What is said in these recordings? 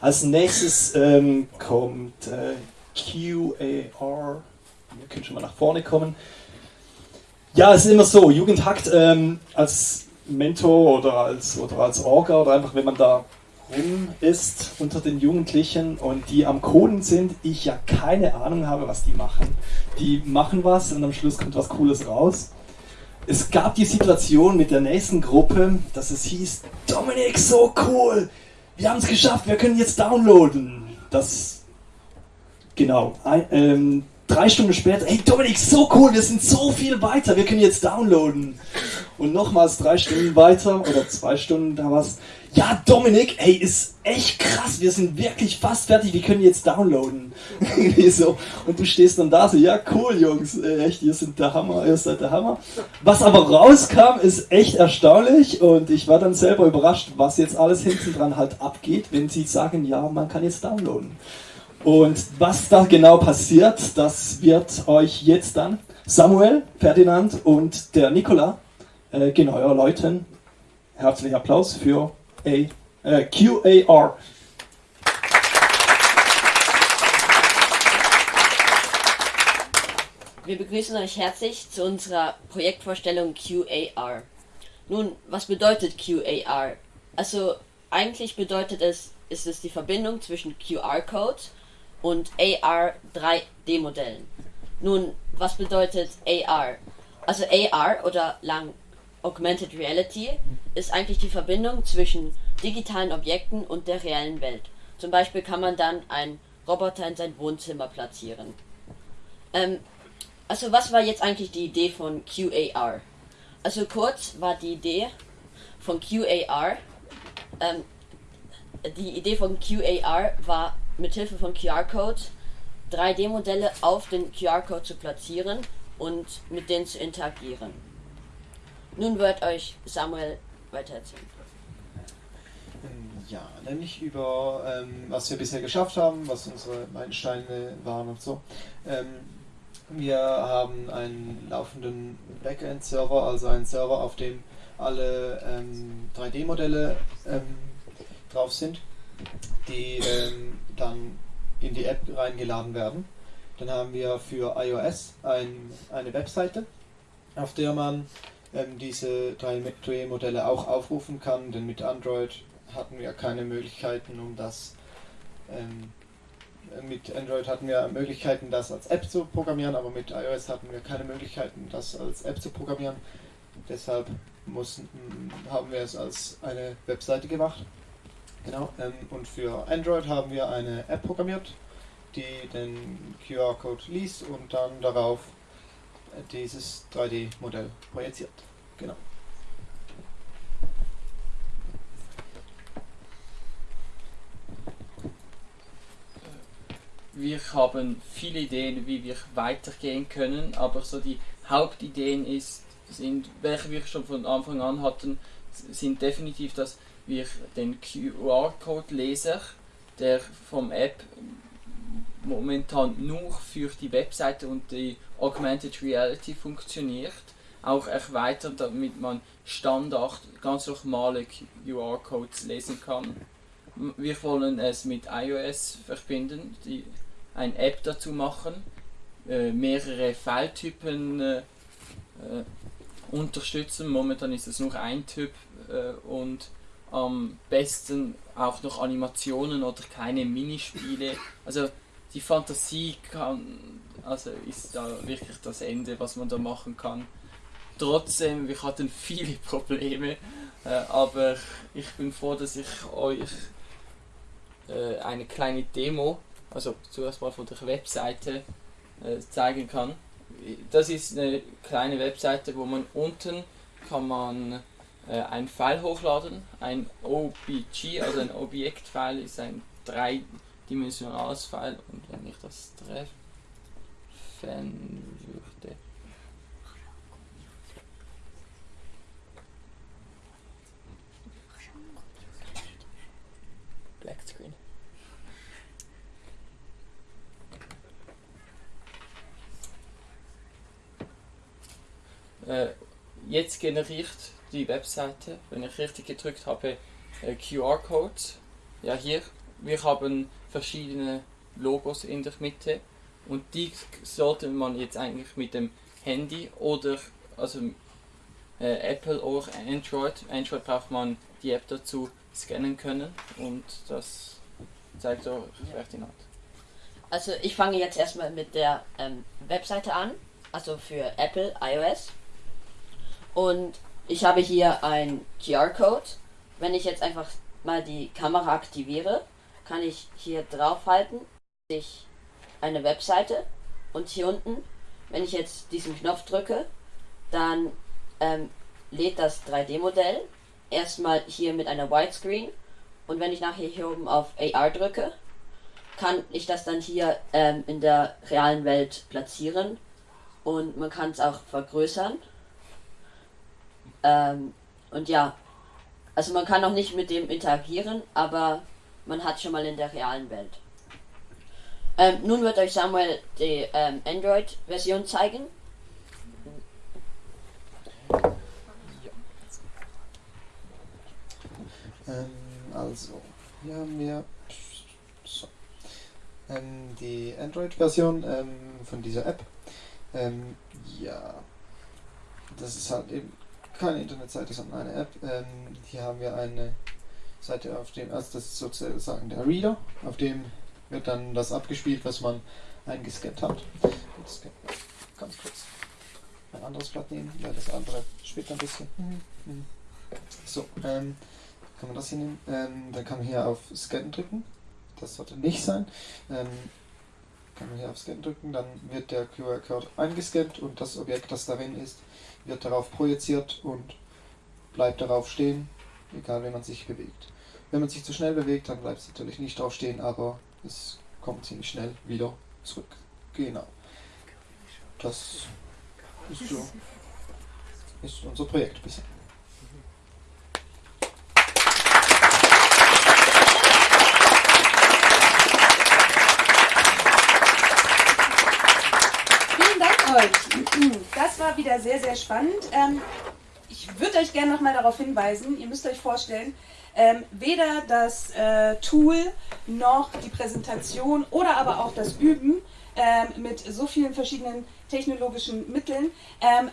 Als nächstes ähm, kommt äh, QAR. Wir können schon mal nach vorne kommen. Ja, es ist immer so, Jugendhakt ähm, als Mentor oder als, oder als Orga oder einfach, wenn man da rum ist unter den Jugendlichen und die am Coden sind, ich ja keine Ahnung habe, was die machen. Die machen was und am Schluss kommt was Cooles raus. Es gab die Situation mit der nächsten Gruppe, dass es hieß, Dominik, so cool, wir haben es geschafft, wir können jetzt downloaden. Das, genau, ein, ähm, drei Stunden später, hey Dominik, so cool, wir sind so viel weiter, wir können jetzt downloaden. Und nochmals drei Stunden weiter oder zwei Stunden, da war es, ja Dominik, ey, ist echt krass, wir sind wirklich fast fertig, wir können jetzt downloaden. so. Und du stehst dann da so, ja cool Jungs, äh, echt, ihr seid der Hammer, ihr seid der Hammer. Was aber rauskam, ist echt erstaunlich und ich war dann selber überrascht, was jetzt alles hinten dran halt abgeht, wenn sie sagen, ja, man kann jetzt downloaden. Und was da genau passiert, das wird euch jetzt dann Samuel, Ferdinand und der Nikola äh, genau erläutern. Herzlichen Applaus für äh, QAR. Wir begrüßen euch herzlich zu unserer Projektvorstellung QAR. Nun, was bedeutet QAR? Also eigentlich bedeutet es, ist es die Verbindung zwischen QR-Code und AR 3D-Modellen. Nun, was bedeutet AR? Also AR oder lang Augmented Reality ist eigentlich die Verbindung zwischen digitalen Objekten und der reellen Welt. Zum Beispiel kann man dann einen Roboter in sein Wohnzimmer platzieren. Ähm, also was war jetzt eigentlich die Idee von QAR? Also kurz war die Idee von QAR, ähm, die Idee von QAR war mit Hilfe von QR-Code 3D-Modelle auf den QR-Code zu platzieren und mit denen zu interagieren. Nun wird euch Samuel weiter erzählen. Ja, nämlich über ähm, was wir bisher geschafft haben, was unsere Meilensteine waren und so. Ähm, wir haben einen laufenden Backend-Server, also einen Server, auf dem alle ähm, 3D-Modelle ähm, drauf sind, die ähm, dann in die App reingeladen werden. Dann haben wir für iOS ein, eine Webseite, auf der man ähm, diese 3D-Modelle auch aufrufen kann, denn mit Android hatten wir keine Möglichkeiten, um das ähm, mit Android hatten wir Möglichkeiten, das als App zu programmieren, aber mit iOS hatten wir keine Möglichkeiten, das als App zu programmieren. Deshalb mussten, haben wir es als eine Webseite gemacht. Genau. Ähm, und für Android haben wir eine App programmiert, die den QR-Code liest und dann darauf dieses 3D-Modell projiziert. Genau. Wir haben viele Ideen, wie wir weitergehen können, aber so die Hauptideen ist, sind, welche wir schon von Anfang an hatten, sind definitiv, dass wir den QR-Code-Leser, der vom App momentan nur für die Webseite und die Augmented Reality funktioniert, auch erweitern, damit man Standard, ganz normale QR-Codes lesen kann. Wir wollen es mit iOS verbinden, die, eine App dazu machen, äh, mehrere Filetypen äh, äh, unterstützen. Momentan ist es nur ein Typ äh, und am besten auch noch Animationen oder keine Minispiele. Also die Fantasie kann, also ist da wirklich das Ende, was man da machen kann. Trotzdem, wir hatten viele Probleme, äh, aber ich bin froh, dass ich euch äh, eine kleine Demo, also zuerst mal von der Webseite äh, zeigen kann. Das ist eine kleine Webseite, wo man unten kann man äh, ein File hochladen, ein OBG, also ein Objektfile ist ein dreidimensionales File und wenn ich das treffen würde, Black Screen. Äh, jetzt generiert die Webseite, wenn ich richtig gedrückt habe, äh, QR-Codes. Ja, hier wir haben verschiedene Logos in der Mitte und die sollte man jetzt eigentlich mit dem Handy oder also äh, Apple oder Android. Android braucht man die App dazu scannen können und das zeigt auch Ferdinand. Also ich fange jetzt erstmal mit der ähm, Webseite an, also für Apple iOS. Und ich habe hier ein QR-Code. Wenn ich jetzt einfach mal die Kamera aktiviere, kann ich hier draufhalten, ich eine Webseite und hier unten, wenn ich jetzt diesen Knopf drücke, dann ähm, lädt das 3D-Modell erstmal hier mit einer Widescreen und wenn ich nachher hier oben auf AR drücke, kann ich das dann hier ähm, in der realen Welt platzieren und man kann es auch vergrößern. Ähm, und ja, also man kann noch nicht mit dem interagieren, aber man hat schon mal in der realen Welt. Ähm, nun wird euch Samuel die ähm, Android-Version zeigen. Ähm, also, hier haben wir so, ähm, die Android-Version ähm, von dieser App. Ähm, ja, das ist halt eben keine Internetseite, sondern eine App. Hier haben wir eine Seite, auf dem, also das ist sozusagen der Reader, auf dem wird dann das abgespielt, was man eingescannt hat. Jetzt ganz kurz ein anderes Blatt nehmen, weil das andere spielt ein bisschen. Mhm. So, ähm, kann man das hier nehmen. Ähm, dann kann man hier auf Scan drücken. Das sollte nicht sein. Ähm, kann man hier auf Scan drücken, dann wird der QR-Code eingescannt und das Objekt, das darin ist, wird darauf projiziert und bleibt darauf stehen, egal wie man sich bewegt. Wenn man sich zu schnell bewegt, dann bleibt es natürlich nicht drauf stehen, aber es kommt ziemlich schnell wieder zurück. Genau. Das ist so ist unser Projekt bisher. Vielen Dank euch. Das war wieder sehr, sehr spannend. Ich würde euch gerne nochmal darauf hinweisen, ihr müsst euch vorstellen, ähm, weder das äh, Tool noch die Präsentation oder aber auch das Üben ähm, mit so vielen verschiedenen technologischen Mitteln ähm,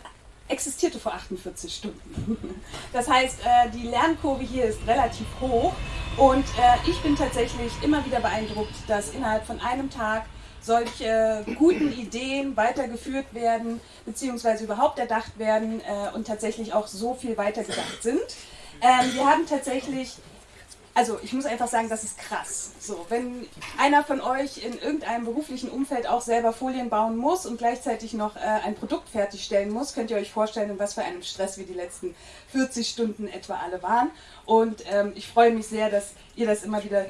existierte vor 48 Stunden. Das heißt, äh, die Lernkurve hier ist relativ hoch und äh, ich bin tatsächlich immer wieder beeindruckt, dass innerhalb von einem Tag solche guten Ideen weitergeführt werden, beziehungsweise überhaupt erdacht werden äh, und tatsächlich auch so viel weitergedacht sind. Ähm, wir haben tatsächlich, also ich muss einfach sagen, das ist krass. So, wenn einer von euch in irgendeinem beruflichen Umfeld auch selber Folien bauen muss und gleichzeitig noch äh, ein Produkt fertigstellen muss, könnt ihr euch vorstellen, in was für einem Stress wir die letzten 40 Stunden etwa alle waren. Und ähm, ich freue mich sehr, dass ihr das immer wieder